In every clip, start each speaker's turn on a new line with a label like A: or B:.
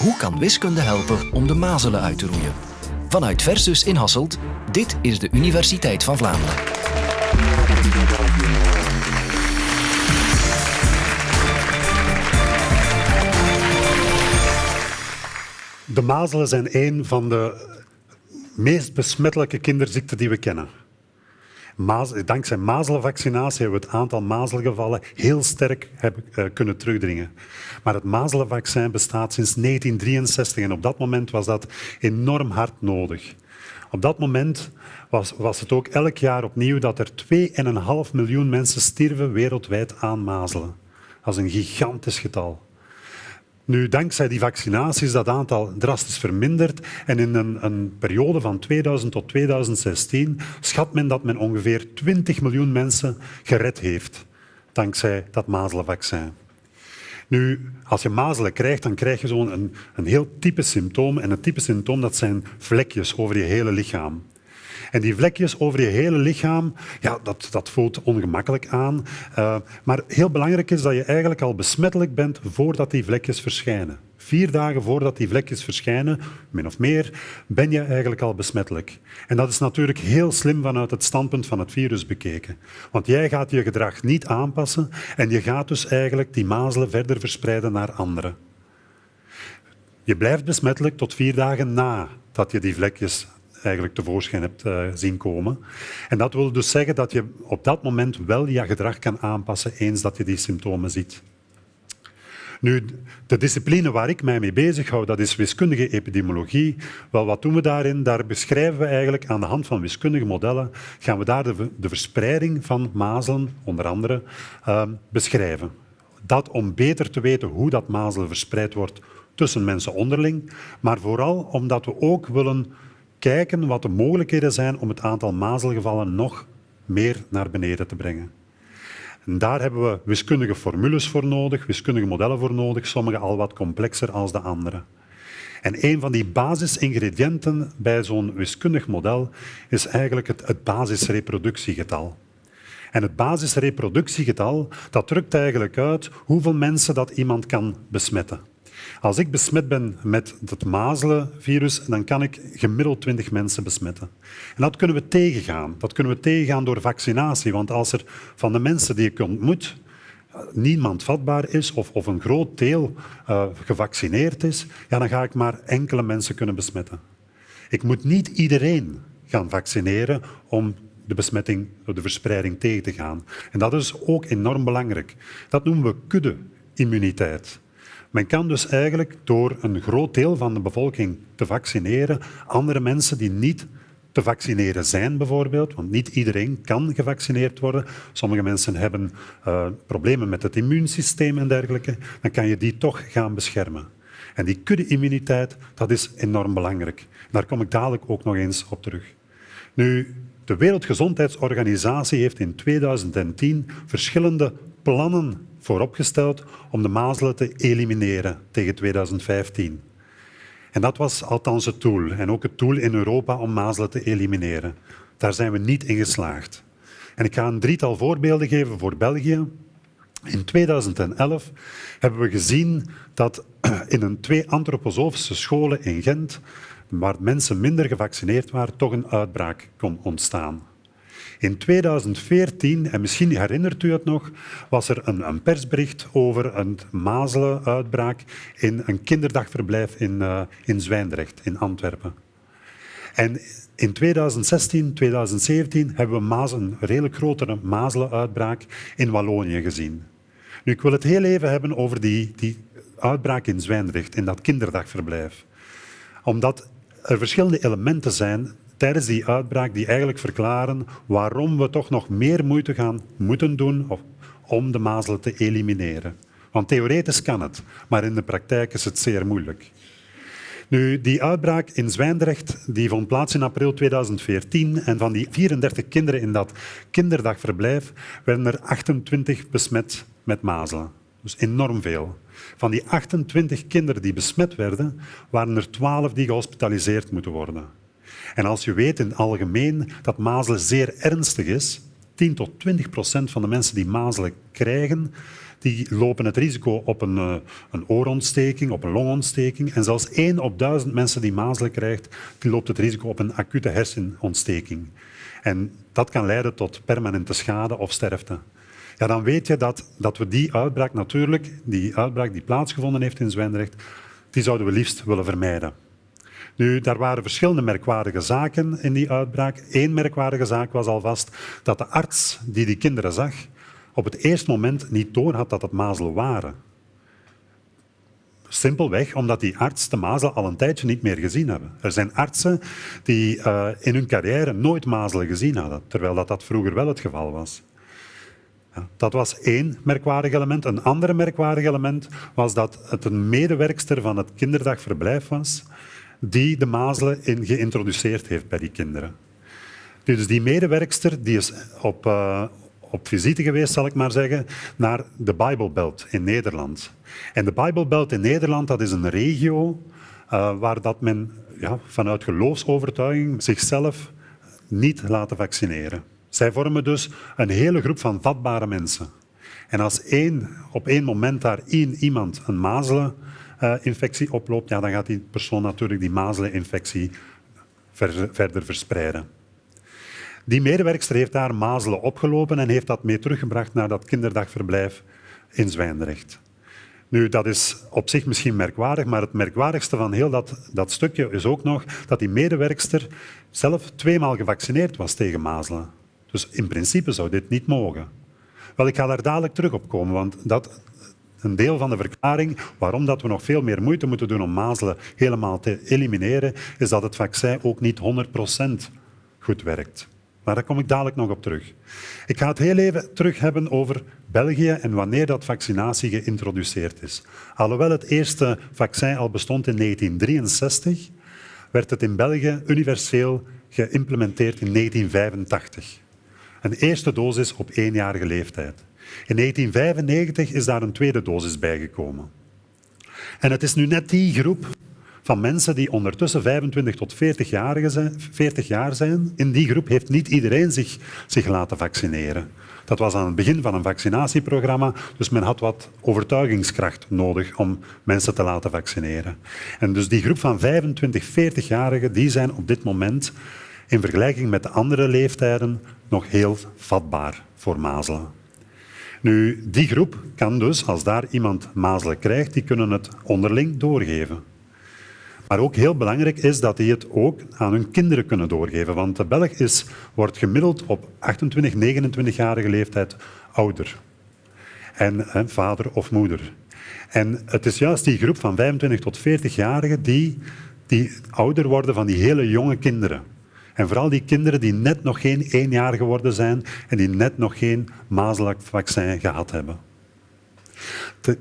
A: Hoe kan wiskunde helpen om de mazelen uit te roeien? Vanuit Versus in Hasselt, dit is de Universiteit van Vlaanderen.
B: De mazelen zijn een van de meest besmettelijke kinderziekten die we kennen. Dankzij mazelenvaccinatie hebben we het aantal mazelgevallen heel sterk hebben, uh, kunnen terugdringen. Maar het mazelenvaccin bestaat sinds 1963 en op dat moment was dat enorm hard nodig. Op dat moment was, was het ook elk jaar opnieuw dat er 2,5 miljoen mensen stierven wereldwijd aan mazelen. Dat is een gigantisch getal. Nu, dankzij die vaccinatie is dat aantal drastisch verminderd en in een, een, periode van 2000 tot 2016 schat men dat men ongeveer 20 miljoen mensen gered heeft dankzij dat mazelenvaccin. Nu, als je mazelen krijgt, dan krijg je zo'n een, een heel type symptoom. En een type symptoom dat zijn vlekjes over je hele lichaam. En die vlekjes over je hele lichaam, ja, dat, dat voelt ongemakkelijk aan. Uh, maar heel belangrijk is dat je eigenlijk al besmettelijk bent voordat die vlekjes verschijnen. Vier dagen voordat die vlekjes verschijnen, min of meer, ben je eigenlijk al besmettelijk. En dat is natuurlijk heel slim vanuit het standpunt van het virus bekeken. Want jij gaat je gedrag niet aanpassen en je gaat dus eigenlijk die mazelen verder verspreiden naar anderen. Je blijft besmettelijk tot vier dagen na dat je die vlekjes eigenlijk tevoorschijn hebt uh, zien komen. En dat wil dus zeggen dat je op dat moment wel je gedrag kan aanpassen eens dat je die symptomen ziet. Nu, de discipline waar ik mij mee bezighoud, dat is wiskundige epidemiologie. Wel, wat doen we daarin? Daar beschrijven we eigenlijk aan de hand van wiskundige modellen, gaan we daar de, verspreiding van mazelen, onder andere, uh, beschrijven. Dat om beter te weten hoe dat mazelen verspreid wordt tussen mensen onderling, maar vooral omdat we ook willen kijken wat de mogelijkheden zijn om het aantal mazelgevallen nog meer naar beneden te brengen. En daar hebben we wiskundige formules voor nodig, wiskundige modellen voor nodig, sommige al wat complexer als de andere. En een van die basisingrediënten bij zo'n wiskundig model is eigenlijk het, het basisreproductiegetal. En het basisreproductiegetal dat drukt eigenlijk uit hoeveel mensen dat iemand kan besmetten. Als ik besmet ben met het mazelenvirus, dan kan ik gemiddeld 20 mensen besmetten. En dat kunnen we tegengaan. Dat kunnen we tegengaan door vaccinatie. Want als er van de mensen die ik ontmoet niemand vatbaar is of, of een groot deel uh, gevaccineerd is, ja, dan ga ik maar enkele mensen kunnen besmetten. Ik moet niet iedereen gaan vaccineren om de besmetting, de verspreiding tegen te gaan. En dat is ook enorm belangrijk. Dat noemen we kudde-immuniteit. Men kan dus eigenlijk door een groot deel van de bevolking te vaccineren, andere mensen die niet te vaccineren zijn bijvoorbeeld, want niet iedereen kan gevaccineerd worden. Sommige mensen hebben uh, problemen met het immuunsysteem en dergelijke. Dan kan je die toch gaan beschermen. En die kudde-immuniteit, dat is enorm belangrijk. Daar kom ik dadelijk ook nog eens op terug. Nu, de Wereldgezondheidsorganisatie heeft in 2010 verschillende plannen vooropgesteld om de mazelen te elimineren tegen 2015. En dat was althans het doel. En ook het doel in Europa om mazelen te elimineren. Daar zijn we niet in geslaagd. En ik ga een drietal voorbeelden geven voor België. In 2011 hebben we gezien dat in een twee antroposofische scholen in Gent, waar mensen minder gevaccineerd waren, toch een uitbraak kon ontstaan. In 2014, en misschien herinnert u het nog, was er een, een persbericht over een mazelenuitbraak in een kinderdagverblijf in, uh, in Zwijndrecht, in Antwerpen. En in 2016, 2017 hebben we een redelijk grotere mazelenuitbraak in Wallonië gezien. Nu, ik wil het heel even hebben over die, die uitbraak in Zwijndrecht, in dat kinderdagverblijf. Omdat er verschillende elementen zijn tijdens die uitbraak die eigenlijk verklaren waarom we toch nog meer moeite gaan moeten doen om de mazelen te elimineren. Want theoretisch kan het, maar in de praktijk is het zeer moeilijk. Nu, die uitbraak in Zwijndrecht die vond plaats in april 2014 en van die 34 kinderen in dat kinderdagverblijf werden er 28 besmet met mazelen. Dus enorm veel. Van die 28 kinderen die besmet werden, waren er 12 die gehospitaliseerd moeten worden. En als je weet in het algemeen dat mazelen zeer ernstig is, 10 tot 20 procent van de mensen die mazelen krijgen, die lopen het risico op een, uh, een oorontsteking, op een longontsteking. En zelfs 1 op 1000 mensen die mazelen krijgt, die loopt het risico op een acute hersenontsteking. En dat kan leiden tot permanente schade of sterfte. Ja, dan weet je dat, dat we die uitbraak natuurlijk, die uitbraak die plaatsgevonden heeft in Zwijndrecht, die zouden we liefst willen vermijden. Nu, daar waren verschillende merkwaardige zaken in die uitbraak. Eén merkwaardige zaak was alvast dat de arts die die kinderen zag, op het eerste moment niet doorhad dat het mazelen waren. Simpelweg omdat die arts de mazelen al een tijdje niet meer gezien hebben. Er zijn artsen die uh, in hun carrière nooit mazelen gezien hadden, terwijl dat, dat vroeger wel het geval was. Dat was één merkwaardig element. Een ander merkwaardig element was dat het een medewerkster van het kinderdagverblijf was die de mazelen in geïntroduceerd heeft bij die kinderen. Dus die medewerkster die is op, uh, op visite geweest, zal ik maar zeggen, naar de Bijbelbelt in Nederland. En de Bijbelbelt in Nederland dat is een regio uh, waar dat men ja, vanuit geloofsovertuiging zichzelf niet laten vaccineren. Zij vormen dus een hele groep van vatbare mensen. En als één, op één moment daar één iemand een mazeleninfectie oploopt, ja, dan gaat die persoon natuurlijk die mazeleninfectie ver, verder verspreiden. Die medewerkster heeft daar mazelen opgelopen en heeft dat mee teruggebracht naar dat kinderdagverblijf in Zwijndrecht. Nu, dat is op zich misschien merkwaardig, maar het merkwaardigste van heel dat, dat stukje is ook nog dat die medewerkster zelf tweemaal gevaccineerd was tegen mazelen. Dus in principe zou dit niet mogen. Wel, ik ga daar dadelijk terug op komen, want dat, een deel van de verklaring waarom dat we nog veel meer moeite moeten doen om mazelen helemaal te elimineren, is dat het vaccin ook niet 100% goed werkt. Maar daar kom ik dadelijk nog op terug. Ik ga het heel even terug hebben over België en wanneer dat vaccinatie geïntroduceerd is. Alhoewel het eerste vaccin al bestond in 1963, werd het in België universeel geïmplementeerd in 1985. Een eerste dosis op éénjarige leeftijd. In 1995 is daar een tweede dosis bijgekomen. En het is nu net die groep van mensen die ondertussen 25 tot 40 jaar zijn. 40 jaar zijn. In die groep heeft niet iedereen zich, zich laten vaccineren. Dat was aan het begin van een vaccinatieprogramma, dus men had wat overtuigingskracht nodig om mensen te laten vaccineren. En dus die groep van 25, 40-jarigen, die zijn op dit moment in vergelijking met de andere leeftijden nog heel vatbaar voor mazelen. Nu, die groep kan dus, als daar iemand mazelen krijgt, die kunnen het onderling doorgeven. Maar ook heel belangrijk is dat die het ook aan hun kinderen kunnen doorgeven. Want de Belg is, wordt gemiddeld op 28, 29-jarige leeftijd ouder. En vader of moeder. En het is juist die groep van 25 tot 40-jarigen die, die ouder worden van die hele jonge kinderen. En vooral die kinderen die net nog geen één jaar geworden zijn en die net nog geen mazelenvaccin gehad hebben.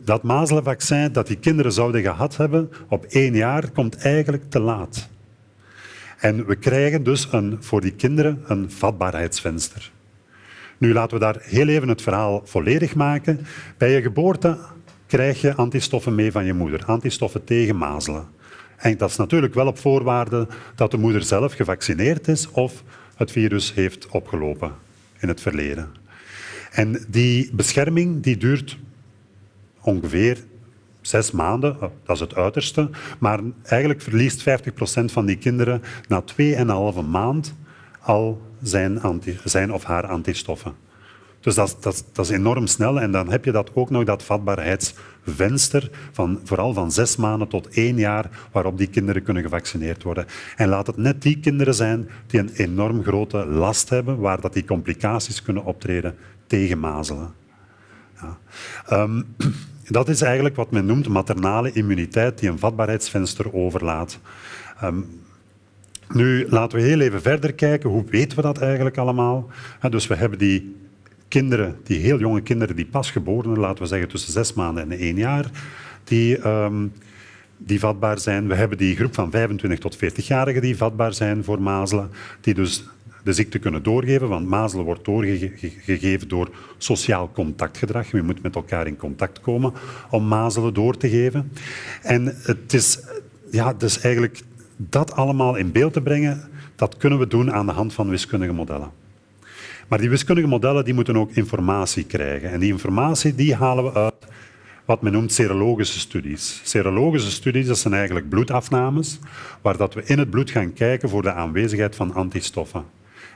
B: Dat mazelenvaccin dat die kinderen zouden gehad hebben op één jaar, komt eigenlijk te laat. En we krijgen dus een, voor die kinderen een vatbaarheidsvenster. Nu laten we daar heel even het verhaal volledig maken. Bij je geboorte krijg je antistoffen mee van je moeder, antistoffen tegen mazelen. En dat is natuurlijk wel op voorwaarde dat de moeder zelf gevaccineerd is of het virus heeft opgelopen in het verleden. En die bescherming die duurt ongeveer zes maanden, oh, dat is het uiterste. Maar eigenlijk verliest 50% van die kinderen na 2,5 maand al zijn, zijn of haar antistoffen. Dus dat, dat, dat, is enorm snel. En dan heb je dat ook nog, dat vatbaarheidsvenster, van, vooral van zes maanden tot één jaar, waarop die kinderen kunnen gevaccineerd worden. En laat het net die kinderen zijn die een enorm grote last hebben, waar dat die complicaties kunnen optreden tegen mazelen. Ja. Um, dat is eigenlijk wat men noemt maternale immuniteit, die een vatbaarheidsvenster overlaat. Um, nu, laten we heel even verder kijken. Hoe weten we dat eigenlijk allemaal? dus we hebben die kinderen, die heel jonge kinderen, die pas geboren, laten we zeggen tussen zes maanden en één jaar, die, um, die vatbaar zijn. We hebben die groep van 25 tot 40-jarigen die vatbaar zijn voor mazelen, die dus de ziekte kunnen doorgeven, want mazelen wordt doorgegeven door sociaal contactgedrag. Je moet met elkaar in contact komen om mazelen door te geven. En het is, ja, dus eigenlijk dat allemaal in beeld te brengen, dat kunnen we doen aan de hand van wiskundige modellen. Maar die wiskundige modellen die moeten ook informatie krijgen. En die informatie die halen we uit wat men noemt serologische studies. Serologische studies dat zijn eigenlijk bloedafnames, waar dat we in het bloed gaan kijken voor de aanwezigheid van antistoffen.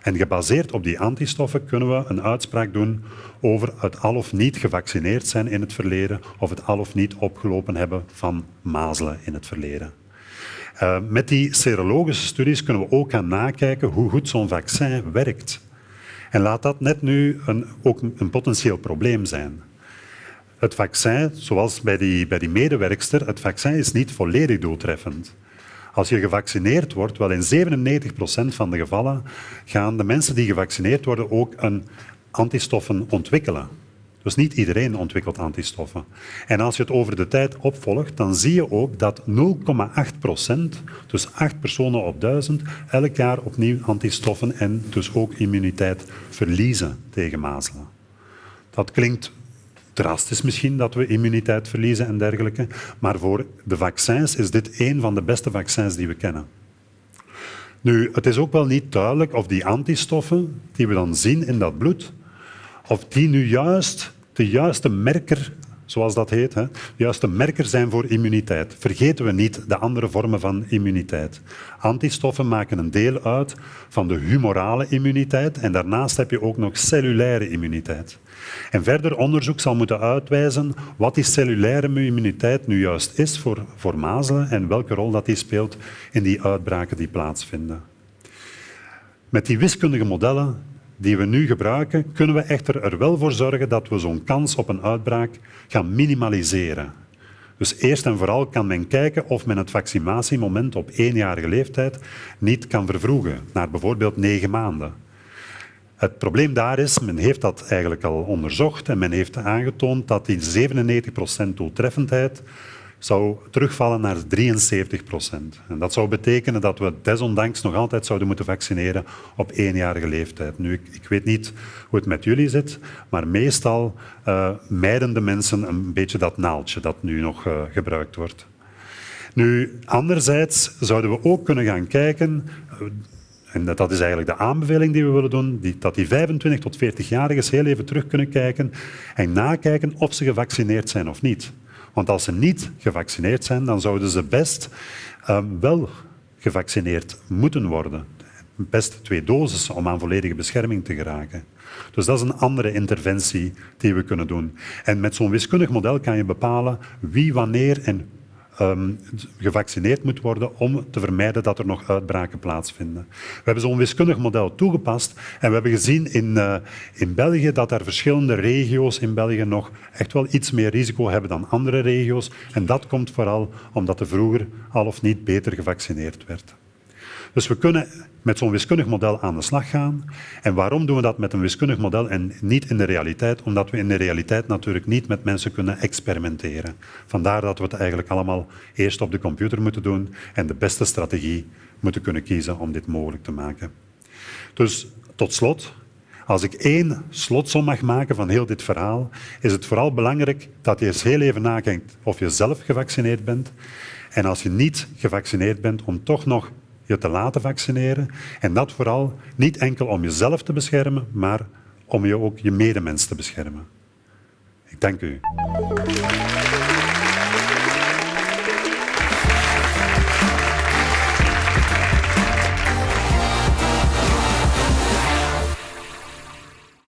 B: En gebaseerd op die antistoffen kunnen we een uitspraak doen over het al of niet gevaccineerd zijn in het verleden of het al of niet opgelopen hebben van mazelen in het verleden. Uh, met die serologische studies kunnen we ook gaan nakijken hoe goed zo'n vaccin werkt. En laat dat net nu een, ook een potentieel probleem zijn. Het vaccin, zoals bij die, bij die medewerkster, het vaccin is niet volledig doeltreffend. Als je gevaccineerd wordt, wel in 97% van de gevallen gaan de mensen die gevaccineerd worden ook een antistoffen ontwikkelen. Dus niet iedereen ontwikkelt antistoffen. En als je het over de tijd opvolgt, dan zie je ook dat 0,8 procent, dus 8 personen op 1000, elk jaar opnieuw antistoffen en dus ook immuniteit verliezen tegen mazelen. Dat klinkt drastisch misschien dat we immuniteit verliezen en dergelijke, maar voor de vaccins is dit een van de beste vaccins die we kennen. Nu, het is ook wel niet duidelijk of die antistoffen die we dan zien in dat bloed, of die nu juist de juiste merker, zoals dat heet, hè, juiste merker zijn voor immuniteit. Vergeten we niet de andere vormen van immuniteit. Antistoffen maken een deel uit van de humorale immuniteit en daarnaast heb je ook nog cellulaire immuniteit. En verder onderzoek zal moeten uitwijzen wat die cellulaire immuniteit nu juist is voor, voor mazelen en welke rol dat die speelt in die uitbraken die plaatsvinden. Met die wiskundige modellen die we nu gebruiken, kunnen we echter er wel voor zorgen dat we zo'n kans op een uitbraak gaan minimaliseren. Dus eerst en vooral kan men kijken of men het vaccinatiemoment op éénjarige leeftijd niet kan vervroegen, naar bijvoorbeeld negen maanden. Het probleem daar is, men heeft dat eigenlijk al onderzocht en men heeft aangetoond dat die 97% doeltreffendheid zou terugvallen naar 73 procent. En dat zou betekenen dat we desondanks nog altijd zouden moeten vaccineren op éénjarige leeftijd. Nu, ik, ik weet niet hoe het met jullie zit, maar meestal uh, mijden de mensen een beetje dat naaldje dat nu nog uh, gebruikt wordt. Nu, anderzijds zouden we ook kunnen gaan kijken, uh, en dat is eigenlijk de aanbeveling die we willen doen, die, dat die 25 tot 40-jarigen heel even terug kunnen kijken en nakijken of ze gevaccineerd zijn of niet. Want als ze niet gevaccineerd zijn, dan zouden ze best uh, wel gevaccineerd moeten worden. Best twee doses om aan volledige bescherming te geraken. Dus dat is een andere interventie die we kunnen doen. En met zo'n wiskundig model kan je bepalen wie, wanneer en um, gevaccineerd moet worden om te vermijden dat er nog uitbraken plaatsvinden. We hebben zo'n wiskundig model toegepast en we hebben gezien in, uh, in België dat er verschillende regio's in België nog echt wel iets meer risico hebben dan andere regio's. En dat komt vooral omdat er vroeger al of niet beter gevaccineerd werd. Dus we kunnen met zo'n wiskundig model aan de slag gaan. En waarom doen we dat met een wiskundig model en niet in de realiteit? Omdat we in de realiteit natuurlijk niet met mensen kunnen experimenteren. Vandaar dat we het eigenlijk allemaal eerst op de computer moeten doen en de beste strategie moeten kunnen kiezen om dit mogelijk te maken. Dus tot slot, als ik één slotsom mag maken van heel dit verhaal, is het vooral belangrijk dat je eens heel even nakijkt of je zelf gevaccineerd bent. En als je niet gevaccineerd bent, om toch nog te laten vaccineren. En dat vooral niet enkel om jezelf te beschermen, maar om je ook je medemens te beschermen. Ik dank u.